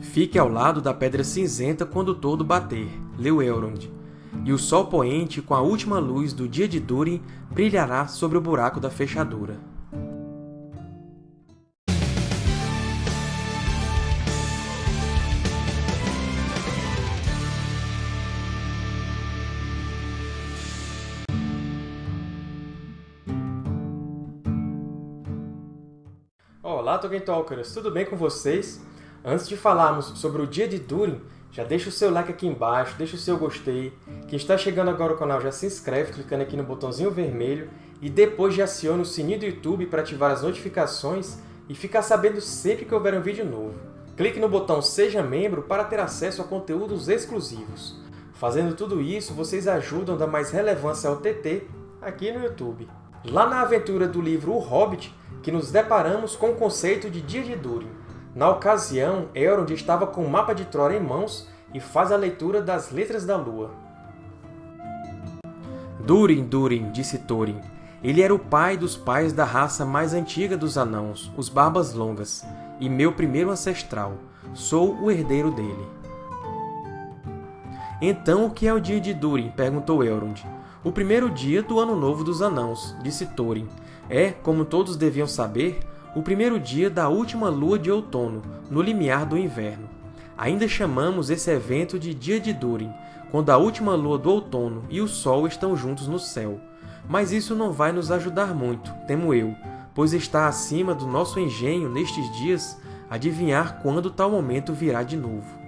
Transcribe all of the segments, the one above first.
Fique ao lado da Pedra Cinzenta quando todo bater, leu Elrond. E o sol poente, com a última luz do dia de Durin, brilhará sobre o buraco da fechadura. Olá, Tolkien Talkers! Tudo bem com vocês? Antes de falarmos sobre o dia de Durin, já deixa o seu like aqui embaixo, deixa o seu gostei. Quem está chegando agora ao canal já se inscreve clicando aqui no botãozinho vermelho e depois já aciona o sininho do YouTube para ativar as notificações e ficar sabendo sempre que houver um vídeo novo. Clique no botão Seja Membro para ter acesso a conteúdos exclusivos. Fazendo tudo isso, vocês ajudam a dar mais relevância ao TT aqui no YouTube. Lá na aventura do livro O Hobbit, que nos deparamos com o conceito de Dia de Durin. Na ocasião, Elrond estava com o mapa de Tror em mãos e faz a leitura das Letras da Lua. Durin, Durin, disse Thorin. Ele era o pai dos pais da raça mais antiga dos Anãos, os Barbas Longas, e meu primeiro ancestral. Sou o herdeiro dele. Então, o que é o dia de Durin? perguntou Elrond. O primeiro dia do Ano Novo dos Anãos, disse Thorin. É, como todos deviam saber, o primeiro dia da última lua de outono, no limiar do inverno. Ainda chamamos esse evento de Dia de Durin, quando a última lua do outono e o Sol estão juntos no céu. Mas isso não vai nos ajudar muito, temo eu, pois está acima do nosso engenho nestes dias adivinhar quando tal momento virá de novo.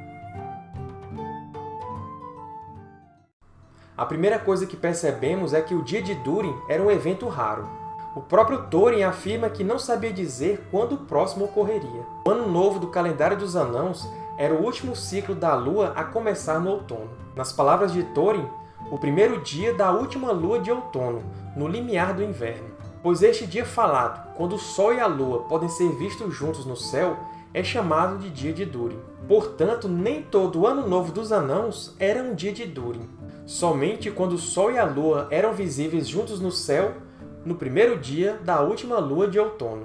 A primeira coisa que percebemos é que o Dia de Durin era um evento raro. O próprio Thorin afirma que não sabia dizer quando o próximo ocorreria. O Ano Novo do calendário dos Anãos era o último ciclo da Lua a começar no outono. Nas palavras de Thorin, o primeiro dia da última lua de outono, no limiar do inverno. Pois este dia falado, quando o Sol e a Lua podem ser vistos juntos no céu, é chamado de Dia de Durin. Portanto, nem todo o Ano Novo dos Anãos era um dia de Durin. Somente quando o Sol e a Lua eram visíveis juntos no céu no primeiro dia da última lua de outono.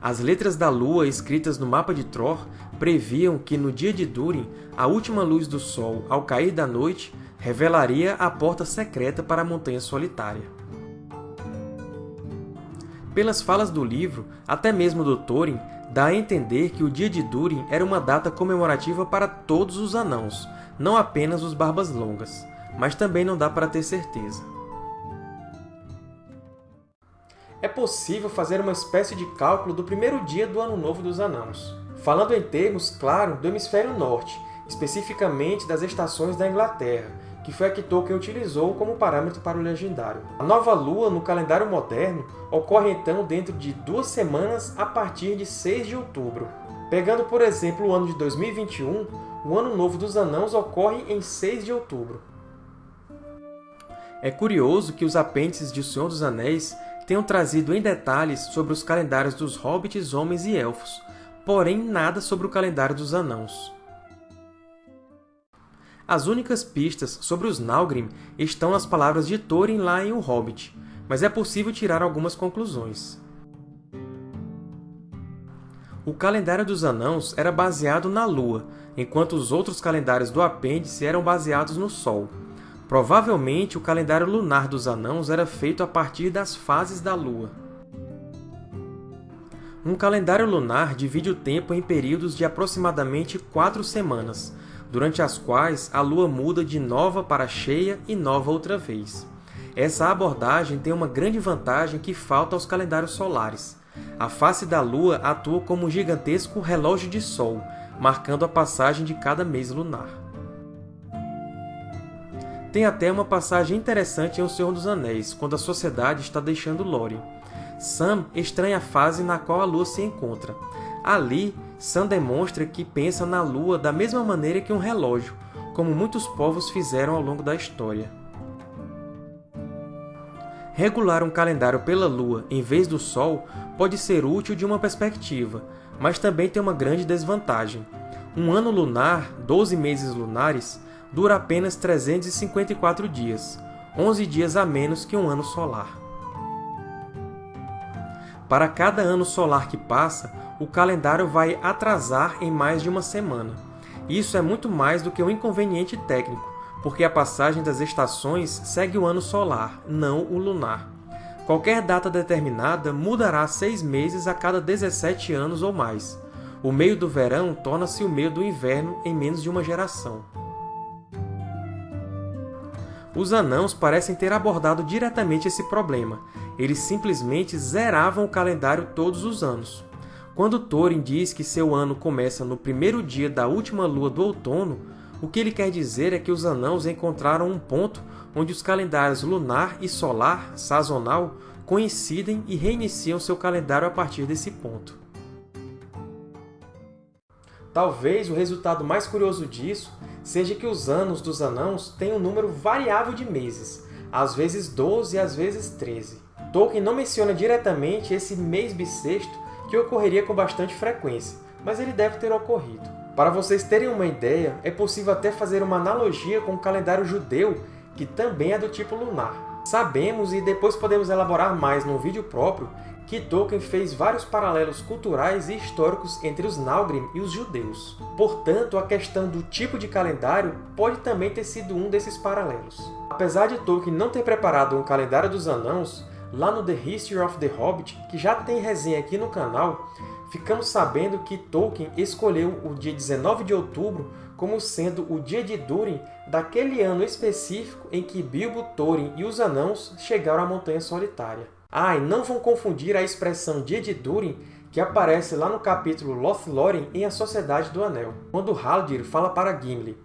As letras da lua escritas no mapa de Tror previam que, no dia de Durin, a última luz do sol, ao cair da noite, revelaria a porta secreta para a Montanha Solitária. Pelas falas do livro, até mesmo do Thorin, dá a entender que o dia de Durin era uma data comemorativa para todos os Anãos, não apenas os Barbas Longas, mas também não dá para ter certeza. É possível fazer uma espécie de cálculo do primeiro dia do Ano Novo dos Anãos. Falando em termos, claro, do Hemisfério Norte, especificamente das estações da Inglaterra, que foi a que Tolkien utilizou como parâmetro para o Legendário. A nova lua, no calendário moderno, ocorre então dentro de duas semanas a partir de 6 de outubro. Pegando, por exemplo, o ano de 2021, o Ano Novo dos Anãos ocorre em 6 de outubro. É curioso que os apêndices de O Senhor dos Anéis tenham trazido em detalhes sobre os calendários dos hobbits, homens e elfos, porém nada sobre o calendário dos anãos. As únicas pistas sobre os Nalgrim estão nas palavras de Thorin lá em O Hobbit, mas é possível tirar algumas conclusões. O calendário dos Anãos era baseado na Lua, enquanto os outros calendários do apêndice eram baseados no Sol. Provavelmente, o calendário lunar dos Anãos era feito a partir das fases da Lua. Um calendário lunar divide o tempo em períodos de aproximadamente quatro semanas, durante as quais a Lua muda de nova para cheia e nova outra vez. Essa abordagem tem uma grande vantagem que falta aos calendários solares. A face da Lua atua como um gigantesco relógio de Sol, marcando a passagem de cada mês lunar. Tem até uma passagem interessante em O Senhor dos Anéis, quando a sociedade está deixando Lórien. Sam estranha a fase na qual a Lua se encontra. Ali, Sam demonstra que pensa na Lua da mesma maneira que um relógio, como muitos povos fizeram ao longo da história. Regular um calendário pela Lua em vez do Sol pode ser útil de uma perspectiva, mas também tem uma grande desvantagem. Um ano lunar, 12 meses lunares, dura apenas 354 dias, 11 dias a menos que um ano solar. Para cada ano solar que passa, o calendário vai atrasar em mais de uma semana. Isso é muito mais do que um inconveniente técnico, porque a passagem das estações segue o ano solar, não o lunar. Qualquer data determinada mudará seis meses a cada 17 anos ou mais. O meio do verão torna-se o meio do inverno em menos de uma geração. Os anãos parecem ter abordado diretamente esse problema. Eles simplesmente zeravam o calendário todos os anos. Quando Thorin diz que seu ano começa no primeiro dia da última lua do outono, o que ele quer dizer é que os anãos encontraram um ponto onde os calendários lunar e solar, sazonal, coincidem e reiniciam seu calendário a partir desse ponto. Talvez o resultado mais curioso disso seja que os anos dos anãos têm um número variável de meses, às vezes 12 e às vezes 13. Tolkien não menciona diretamente esse mês bissexto que ocorreria com bastante frequência, mas ele deve ter ocorrido. Para vocês terem uma ideia, é possível até fazer uma analogia com o calendário judeu, que também é do tipo lunar. Sabemos, e depois podemos elaborar mais num vídeo próprio, que Tolkien fez vários paralelos culturais e históricos entre os Naugrim e os judeus. Portanto, a questão do tipo de calendário pode também ter sido um desses paralelos. Apesar de Tolkien não ter preparado um calendário dos Anãos, lá no The History of the Hobbit, que já tem resenha aqui no canal, ficamos sabendo que Tolkien escolheu o dia 19 de outubro como sendo o dia de Durin daquele ano específico em que Bilbo, Thorin e os Anãos chegaram à Montanha Solitária. Ah, e não vão confundir a expressão dia de Durin que aparece lá no capítulo Lothlórien em A Sociedade do Anel, quando Haldir fala para Gimli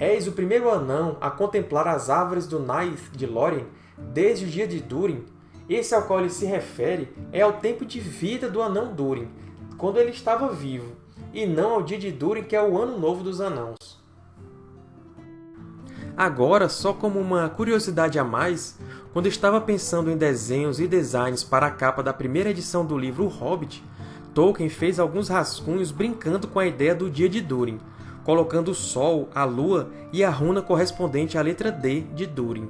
És o primeiro anão a contemplar as árvores do Naith de Lórien desde o dia de Durin, esse ao qual ele se refere é ao tempo de vida do anão Durin, quando ele estava vivo, e não ao dia de Durin, que é o Ano Novo dos Anãos. Agora, só como uma curiosidade a mais, quando estava pensando em desenhos e designs para a capa da primeira edição do livro O Hobbit, Tolkien fez alguns rascunhos brincando com a ideia do dia de Durin, colocando o Sol, a Lua e a runa correspondente à letra D de Durin.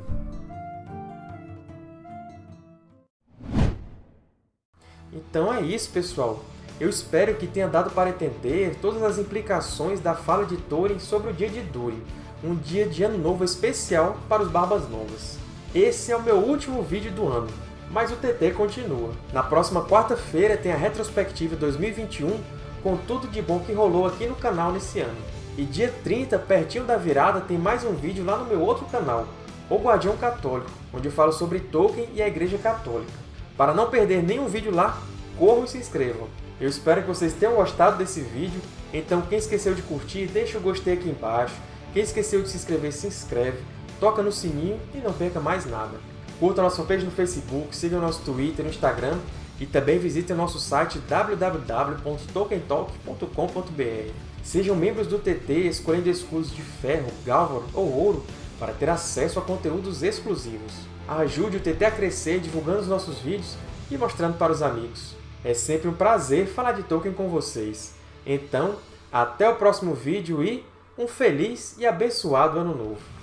Então é isso, pessoal! Eu espero que tenha dado para entender todas as implicações da fala de Thorin sobre o dia de Durin, um dia de Ano Novo especial para os Barbas Novas. Esse é o meu último vídeo do ano, mas o TT continua. Na próxima quarta-feira tem a retrospectiva 2021 com tudo de bom que rolou aqui no canal nesse ano. E dia 30, pertinho da virada, tem mais um vídeo lá no meu outro canal, O Guardião Católico, onde eu falo sobre Tolkien e a Igreja Católica. Para não perder nenhum vídeo lá, corram e se inscrevam. Eu espero que vocês tenham gostado desse vídeo, então quem esqueceu de curtir, deixa o gostei aqui embaixo. Quem esqueceu de se inscrever, se inscreve, toca no sininho e não perca mais nada. Curta nossa fanpage no Facebook, siga nosso Twitter, no Instagram e também visite o nosso site www.tokentalk.com.br. Sejam membros do TT escolhendo escudos de ferro, galvan ou ouro para ter acesso a conteúdos exclusivos. Ajude o TT a crescer divulgando os nossos vídeos e mostrando para os amigos. É sempre um prazer falar de Tolkien com vocês. Então, até o próximo vídeo e um feliz e abençoado Ano Novo!